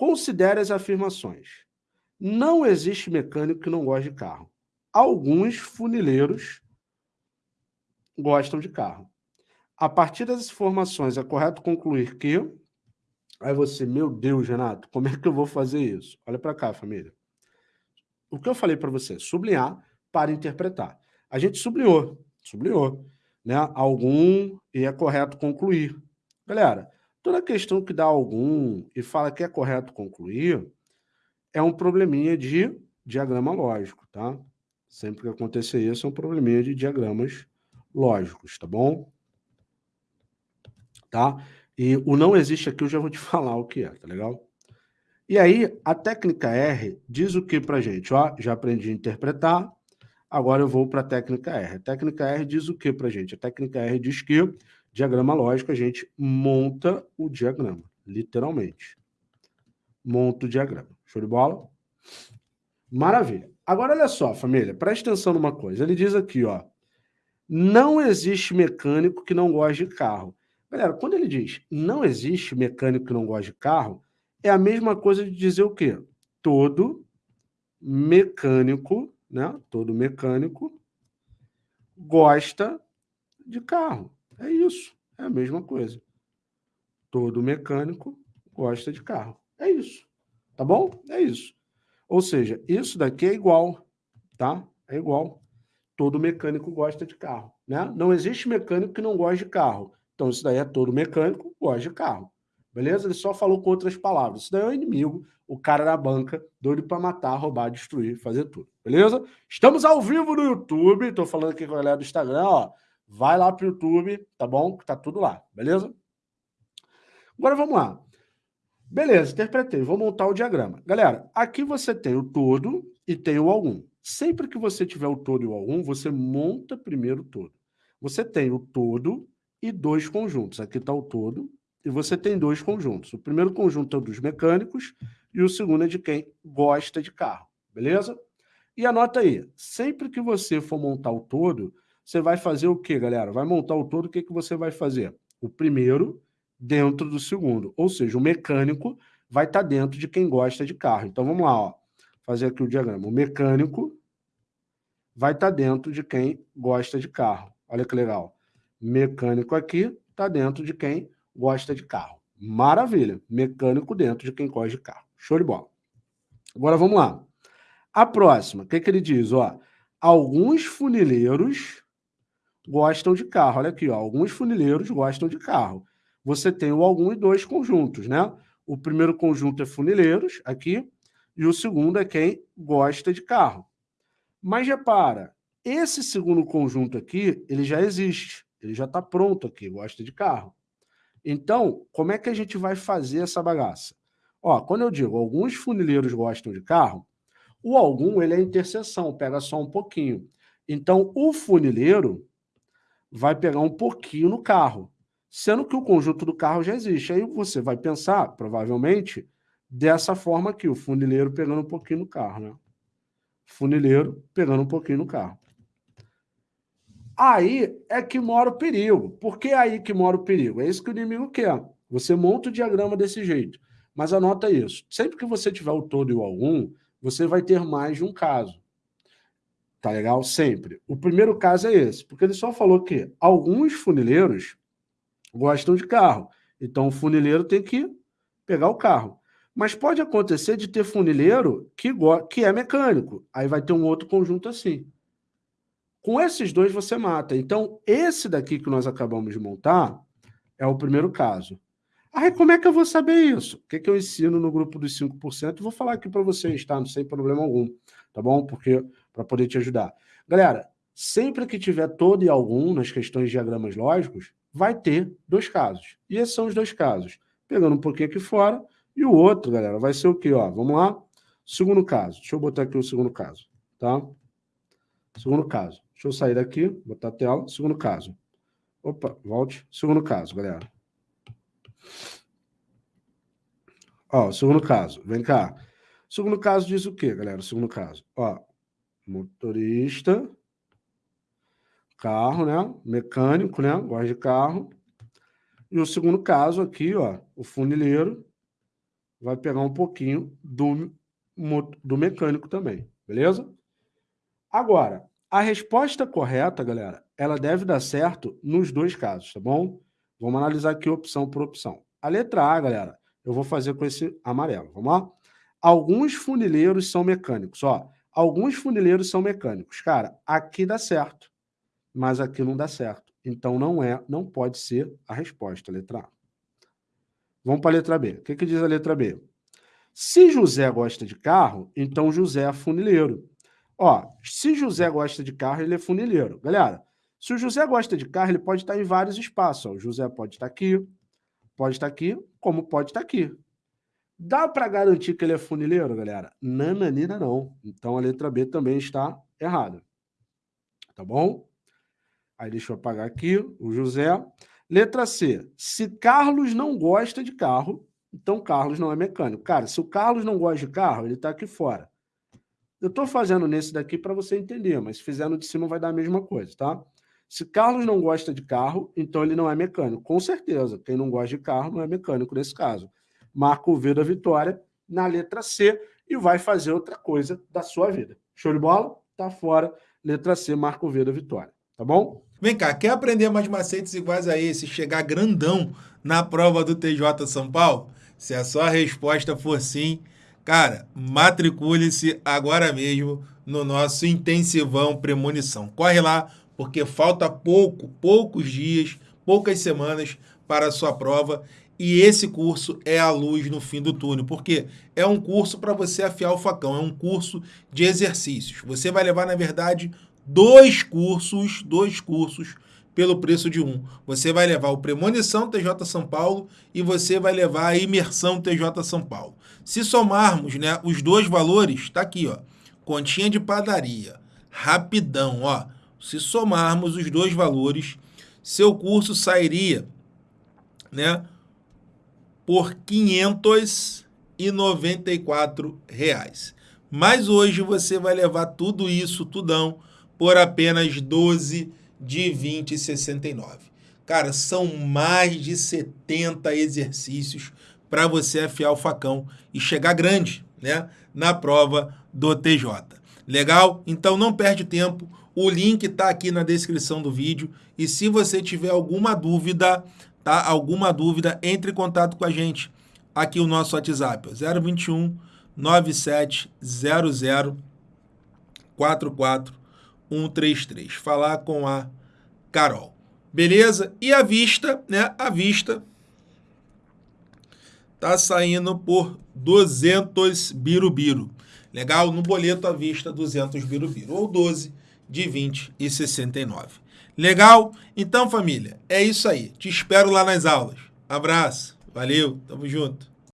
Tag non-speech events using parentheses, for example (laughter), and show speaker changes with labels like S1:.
S1: Considere as afirmações. Não existe mecânico que não goste de carro. Alguns funileiros gostam de carro. A partir das informações, é correto concluir que... Aí você, meu Deus, Renato, como é que eu vou fazer isso? Olha para cá, família. O que eu falei para você? Sublinhar para interpretar. A gente sublinhou, sublinhou, né? Algum e é correto concluir. Galera, toda questão que dá algum e fala que é correto concluir é um probleminha de diagrama lógico, tá? Sempre que acontecer isso, é um probleminha de diagramas lógicos, tá bom? Tá? E o não existe aqui, eu já vou te (laughs) falar o que é, tá legal? E aí, a técnica R diz o que pra gente? Ó, já aprendi a interpretar, agora eu vou para a técnica R. A técnica R diz o que pra gente? A técnica R diz que, diagrama lógico, a gente monta o diagrama, literalmente. Monta o diagrama. Show de bola? Maravilha. Agora, olha só, família, presta atenção numa coisa. Ele diz aqui, ó, não existe mecânico que não goste de carro. Galera, quando ele diz não existe mecânico que não goste de carro, é a mesma coisa de dizer o quê? Todo mecânico, né? Todo mecânico gosta de carro. É isso, é a mesma coisa. Todo mecânico gosta de carro. É isso. Tá bom? É isso. Ou seja, isso daqui é igual, tá? É igual. Todo mecânico gosta de carro, né? Não existe mecânico que não goste de carro. Então, isso daí é todo mecânico gosta de carro. Beleza? Ele só falou com outras palavras. Isso daí é o inimigo, o cara da banca, doido para matar, roubar, destruir, fazer tudo. Beleza? Estamos ao vivo no YouTube. Estou falando aqui com a galera do Instagram, ó. Vai lá pro YouTube, tá bom? Que tá tudo lá, beleza? Agora vamos lá. Beleza, interpretei. Vou montar o diagrama. Galera, aqui você tem o todo e tem o algum. Sempre que você tiver o todo e o algum, você monta primeiro o todo. Você tem o todo e dois conjuntos. Aqui está o todo e você tem dois conjuntos. O primeiro conjunto é dos mecânicos e o segundo é de quem gosta de carro. Beleza? E anota aí, sempre que você for montar o todo, você vai fazer o quê, galera? Vai montar o todo, o que, que você vai fazer? O primeiro dentro do segundo. Ou seja, o mecânico vai estar tá dentro de quem gosta de carro. Então, vamos lá, ó, fazer aqui o diagrama. O mecânico vai estar tá dentro de quem gosta de carro. Olha que legal. Mecânico aqui está dentro de quem gosta de carro. Maravilha. Mecânico dentro de quem gosta de carro. Show de bola. Agora vamos lá. A próxima, o que, que ele diz? Ó, alguns funileiros gostam de carro. Olha aqui, ó, alguns funileiros gostam de carro você tem o algum e dois conjuntos, né? O primeiro conjunto é funileiros, aqui, e o segundo é quem gosta de carro. Mas repara, esse segundo conjunto aqui, ele já existe, ele já está pronto aqui, gosta de carro. Então, como é que a gente vai fazer essa bagaça? Ó, quando eu digo alguns funileiros gostam de carro, o algum ele é interseção, pega só um pouquinho. Então, o funileiro vai pegar um pouquinho no carro sendo que o conjunto do carro já existe. Aí você vai pensar, provavelmente, dessa forma aqui, o funileiro pegando um pouquinho no carro, né? Funileiro pegando um pouquinho no carro. Aí é que mora o perigo. Por que aí que mora o perigo? É isso que o inimigo quer. Você monta o diagrama desse jeito. Mas anota isso. Sempre que você tiver o todo e o algum, você vai ter mais de um caso. Tá legal? Sempre. O primeiro caso é esse, porque ele só falou que alguns funileiros gostam de carro. Então, o funileiro tem que pegar o carro. Mas pode acontecer de ter funileiro que, que é mecânico. Aí vai ter um outro conjunto assim. Com esses dois você mata. Então, esse daqui que nós acabamos de montar é o primeiro caso. Aí, como é que eu vou saber isso? O que, que eu ensino no grupo dos 5%? Vou falar aqui para vocês, tá? Não sem problema algum, tá bom? Porque para poder te ajudar. Galera, sempre que tiver todo e algum nas questões de diagramas lógicos, vai ter dois casos. E esses são os dois casos. Pegando um pouquinho aqui fora, e o outro, galera, vai ser o quê? Ó, vamos lá? Segundo caso. Deixa eu botar aqui o segundo caso, tá? Segundo caso. Deixa eu sair daqui, botar a tela. Segundo caso. Opa, volte. Segundo caso, galera. Ó, segundo caso. Vem cá. Segundo caso diz o quê, galera? Segundo caso. Ó, motorista carro, né? Mecânico, né? Gosta de carro. E o segundo caso aqui, ó, o funileiro vai pegar um pouquinho do, do mecânico também, beleza? Agora, a resposta correta, galera, ela deve dar certo nos dois casos, tá bom? Vamos analisar aqui opção por opção. A letra A, galera, eu vou fazer com esse amarelo, vamos lá? Alguns funileiros são mecânicos, ó. Alguns funileiros são mecânicos. Cara, aqui dá certo, mas aqui não dá certo. Então não é, não pode ser a resposta, letra A. Vamos para a letra B. O que, que diz a letra B? Se José gosta de carro, então José é funileiro. Ó, se José gosta de carro, ele é funileiro. Galera, se o José gosta de carro, ele pode estar em vários espaços. Ó. O José pode estar aqui, pode estar aqui, como pode estar aqui. Dá para garantir que ele é funileiro, galera? Nananina não. Então a letra B também está errada. Tá bom? Aí deixa eu apagar aqui o José. Letra C. Se Carlos não gosta de carro, então Carlos não é mecânico. Cara, se o Carlos não gosta de carro, ele está aqui fora. Eu estou fazendo nesse daqui para você entender, mas se fizer no de cima vai dar a mesma coisa, tá? Se Carlos não gosta de carro, então ele não é mecânico. Com certeza, quem não gosta de carro não é mecânico nesse caso. Marca o V da vitória na letra C e vai fazer outra coisa da sua vida. Show de bola? Tá fora. Letra C, marca o V da vitória. Tá bom?
S2: Vem cá, quer aprender mais macetes iguais a esse, chegar grandão na prova do TJ São Paulo? Se a sua resposta for sim, cara, matricule-se agora mesmo no nosso intensivão premonição. Corre lá, porque falta pouco, poucos dias, poucas semanas para a sua prova e esse curso é a luz no fim do túnel, porque é um curso para você afiar o facão, é um curso de exercícios. Você vai levar, na verdade, dois cursos, dois cursos pelo preço de um. Você vai levar o Premonição TJ São Paulo e você vai levar a Imersão TJ São Paulo. Se somarmos né, os dois valores, está aqui, ó, continha de padaria, rapidão, ó. Se somarmos os dois valores, seu curso sairia, né, por 594 reais. Mas hoje você vai levar tudo isso, tudão, por apenas 12 de 20,69. Cara, são mais de 70 exercícios para você afiar o facão e chegar grande, né, na prova do TJ. Legal? Então não perde tempo. O link está aqui na descrição do vídeo e se você tiver alguma dúvida, tá? Alguma dúvida, entre em contato com a gente. Aqui o nosso WhatsApp, 021 9700 44 133. Falar com a Carol. Beleza? E a vista, né? A vista tá saindo por 200 birubiru. Legal? No boleto à vista 200 birubiru ou 12 de 20 e 69. Legal? Então, família, é isso aí. Te espero lá nas aulas. Abraço. Valeu. Tamo junto.